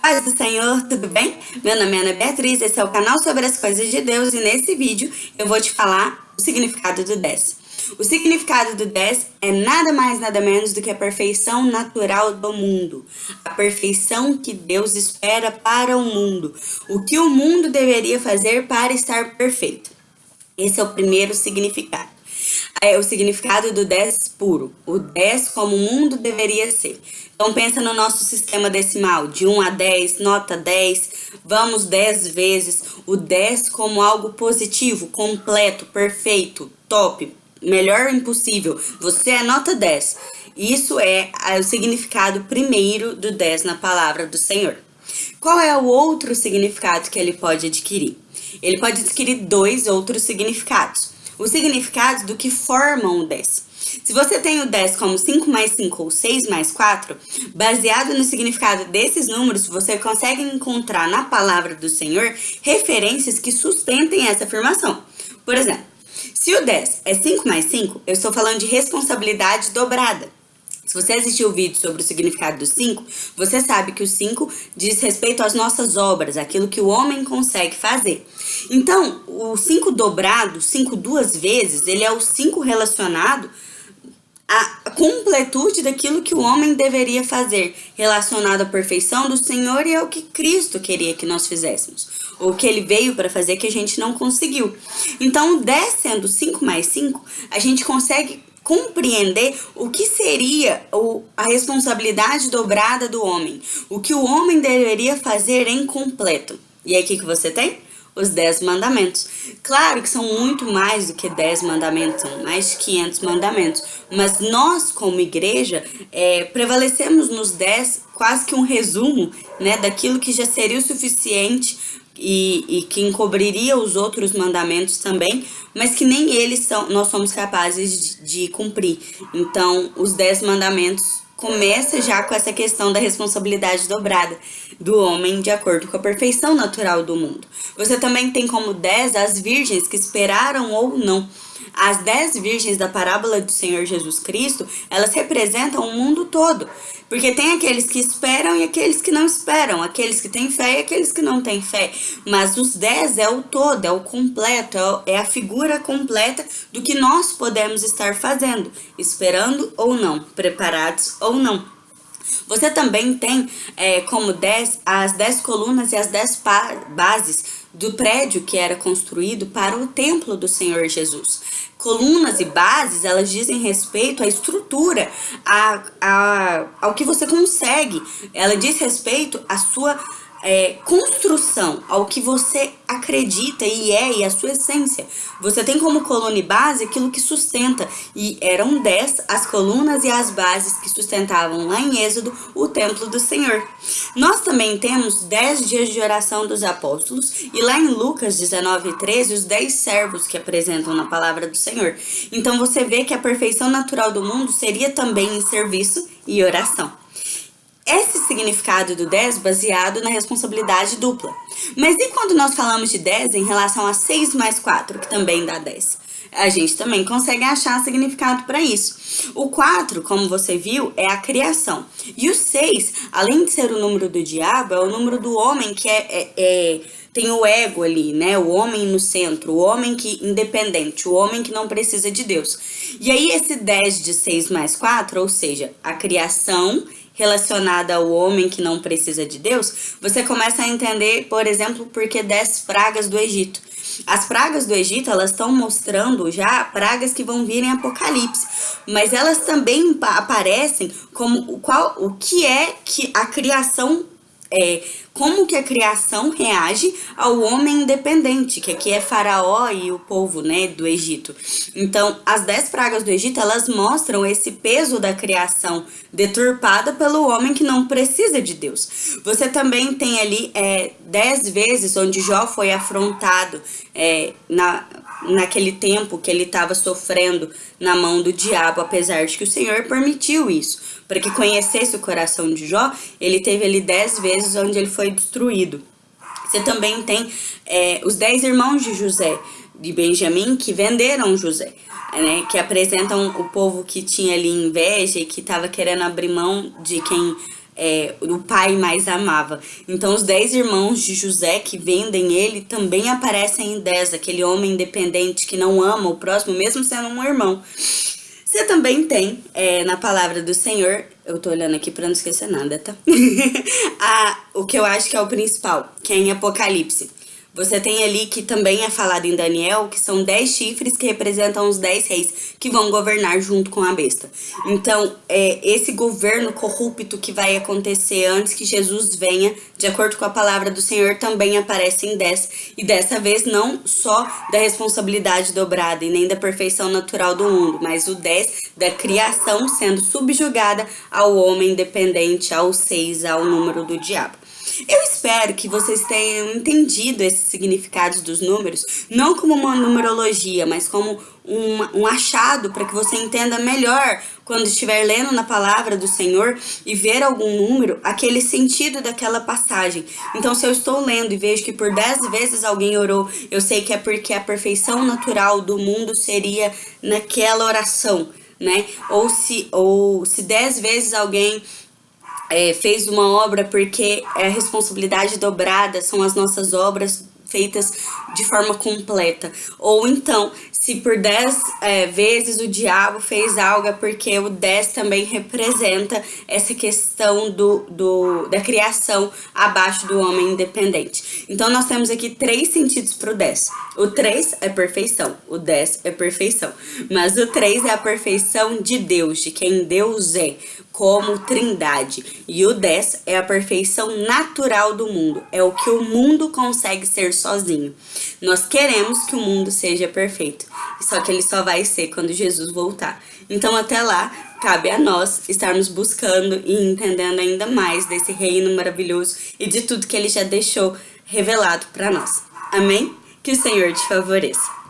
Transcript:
Paz do Senhor, tudo bem? Meu nome é Ana Beatriz, esse é o canal sobre as coisas de Deus e nesse vídeo eu vou te falar o significado do 10. O significado do 10 é nada mais nada menos do que a perfeição natural do mundo. A perfeição que Deus espera para o mundo. O que o mundo deveria fazer para estar perfeito. Esse é o primeiro significado é o significado do 10 puro, o 10 como o mundo deveria ser. Então pensa no nosso sistema decimal, de 1 a 10, nota 10, vamos 10 vezes, o 10 como algo positivo, completo, perfeito, top, melhor impossível, você é nota 10. Isso é o significado primeiro do 10 na palavra do Senhor. Qual é o outro significado que ele pode adquirir? Ele pode adquirir dois outros significados os significados do que formam o 10. Se você tem o 10 como 5 mais 5 ou 6 mais 4, baseado no significado desses números, você consegue encontrar na palavra do Senhor referências que sustentem essa afirmação. Por exemplo, se o 10 é 5 mais 5, eu estou falando de responsabilidade dobrada. Se você assistiu o vídeo sobre o significado do 5, você sabe que o 5 diz respeito às nossas obras, aquilo que o homem consegue fazer. Então, o 5 dobrado, 5 duas vezes, ele é o 5 relacionado à completude daquilo que o homem deveria fazer, relacionado à perfeição do Senhor e ao que Cristo queria que nós fizéssemos, ou que ele veio para fazer que a gente não conseguiu. Então, 10 sendo 5 mais 5, a gente consegue compreender o que seria a responsabilidade dobrada do homem, o que o homem deveria fazer em completo. E aí, o que, que você tem? Os 10 mandamentos. Claro que são muito mais do que 10 mandamentos, são mais de 500 mandamentos. Mas nós, como igreja, é, prevalecemos nos 10 quase que um resumo né, daquilo que já seria o suficiente e, e que encobriria os outros mandamentos também, mas que nem eles são, nós somos capazes de, de cumprir. Então, os dez mandamentos começa já com essa questão da responsabilidade dobrada do homem de acordo com a perfeição natural do mundo. Você também tem como dez as virgens que esperaram ou não as dez virgens da parábola do Senhor Jesus Cristo, elas representam o mundo todo. Porque tem aqueles que esperam e aqueles que não esperam, aqueles que têm fé e aqueles que não têm fé. Mas os dez é o todo, é o completo, é a figura completa do que nós podemos estar fazendo, esperando ou não, preparados ou não. Você também tem é, como dez as dez colunas e as dez bases do prédio que era construído para o templo do Senhor Jesus. Colunas e bases, elas dizem respeito à estrutura, a, a, ao que você consegue. Ela diz respeito à sua é, construção, ao que você acredita e é, e a sua essência. Você tem como coluna e base aquilo que sustenta, e eram dez as colunas e as bases que sustentavam lá em Êxodo o templo do Senhor. Nós também temos dez dias de oração dos apóstolos, e lá em Lucas 19 13, os dez servos que apresentam na palavra do Senhor. Então você vê que a perfeição natural do mundo seria também em serviço e oração esse significado do 10 baseado na responsabilidade dupla. Mas e quando nós falamos de 10 em relação a 6 mais 4, que também dá 10? A gente também consegue achar significado para isso. O 4, como você viu, é a criação. E o 6, além de ser o número do diabo, é o número do homem que é, é, é tem o ego ali, né? O homem no centro, o homem que independente, o homem que não precisa de Deus. E aí esse 10 de 6 mais 4, ou seja, a criação relacionada ao homem que não precisa de Deus, você começa a entender, por exemplo, por que 10 pragas do Egito. As pragas do Egito, elas estão mostrando já pragas que vão vir em Apocalipse, mas elas também aparecem como qual, o que é que a criação é, como que a criação reage ao homem independente, que aqui é faraó e o povo, né, do Egito. Então, as dez pragas do Egito, elas mostram esse peso da criação deturpada pelo homem que não precisa de Deus. Você também tem ali é, dez vezes onde Jó foi afrontado é, na, naquele tempo que ele estava sofrendo na mão do diabo, apesar de que o Senhor permitiu isso para que conhecesse o coração de Jó, ele teve ali dez vezes onde ele foi destruído. Você também tem é, os dez irmãos de José, de Benjamim, que venderam José, né, que apresentam o povo que tinha ali inveja e que estava querendo abrir mão de quem é, o pai mais amava. Então, os dez irmãos de José que vendem ele também aparecem em dez, aquele homem independente que não ama o próximo, mesmo sendo um irmão. Você também tem, é, na palavra do Senhor, eu tô olhando aqui pra não esquecer nada, tá? a, o que eu acho que é o principal, que é em Apocalipse. Você tem ali que também é falado em Daniel, que são dez chifres que representam os dez reis que vão governar junto com a besta. Então, é, esse governo corrupto que vai acontecer antes que Jesus venha, de acordo com a palavra do Senhor, também aparece em dez. E dessa vez não só da responsabilidade dobrada e nem da perfeição natural do mundo, mas o dez da criação sendo subjugada ao homem dependente, ao seis, ao número do diabo. Eu espero que vocês tenham entendido esses significados dos números, não como uma numerologia, mas como um, um achado para que você entenda melhor quando estiver lendo na palavra do Senhor e ver algum número, aquele sentido daquela passagem. Então, se eu estou lendo e vejo que por dez vezes alguém orou, eu sei que é porque a perfeição natural do mundo seria naquela oração, né? Ou se, ou se dez vezes alguém é, fez uma obra porque é responsabilidade dobrada, são as nossas obras feitas de forma completa. Ou então, se por 10 é, vezes o diabo fez algo, é porque o 10 também representa essa questão do, do, da criação abaixo do homem independente. Então, nós temos aqui três sentidos para o 10. O 3 é perfeição, o 10 é perfeição. Mas o 3 é a perfeição de Deus, de quem Deus é como trindade. E o 10 é a perfeição natural do mundo, é o que o mundo consegue ser sozinho. Nós queremos que o mundo seja perfeito, só que ele só vai ser quando Jesus voltar. Então até lá, cabe a nós estarmos buscando e entendendo ainda mais desse reino maravilhoso e de tudo que ele já deixou revelado para nós. Amém? Que o Senhor te favoreça.